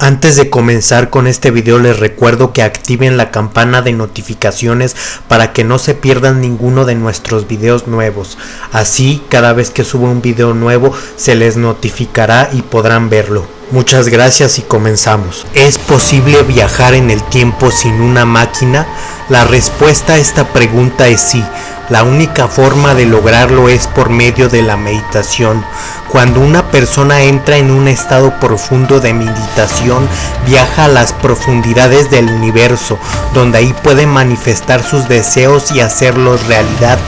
Antes de comenzar con este video les recuerdo que activen la campana de notificaciones para que no se pierdan ninguno de nuestros videos nuevos. Así cada vez que suba un video nuevo se les notificará y podrán verlo. Muchas gracias y comenzamos. ¿Es posible viajar en el tiempo sin una máquina? La respuesta a esta pregunta es sí. La única forma de lograrlo es por medio de la meditación. Cuando una persona entra en un estado profundo de meditación, viaja a las profundidades del universo, donde ahí puede manifestar sus deseos y hacerlos realidad.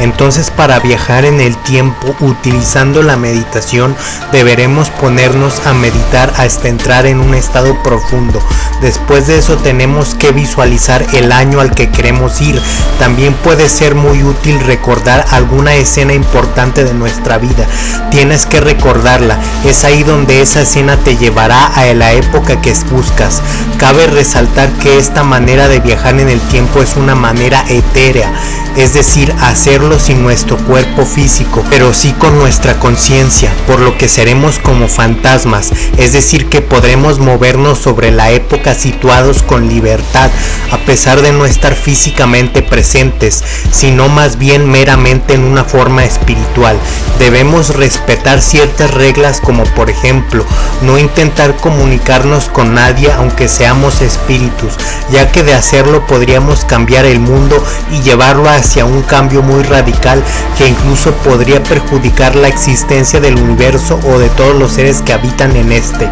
Entonces para viajar en el tiempo utilizando la meditación deberemos ponernos a meditar hasta entrar en un estado profundo. Después de eso tenemos que visualizar el año al que queremos ir. También puede ser muy útil recordar alguna escena importante de nuestra vida. Tienes que recordarla, es ahí donde esa escena te llevará a la época que buscas. Cabe resaltar que esta manera de viajar en el tiempo es una manera etérea, es decir, hacerlo sin nuestro cuerpo físico, pero sí con nuestra conciencia, por lo que seremos como fantasmas, es decir, que podremos movernos sobre la época situados con libertad, a pesar de no estar físicamente presentes, sino más bien meramente en una forma espiritual. Debemos respetar ciertas reglas como por ejemplo, no intentar comunicarnos con nadie aunque seamos espíritus, ya que de hacerlo podríamos cambiar el mundo y llevarlo hacia un cambio muy radical que incluso podría perjudicar la existencia del universo o de todos los seres que habitan en este.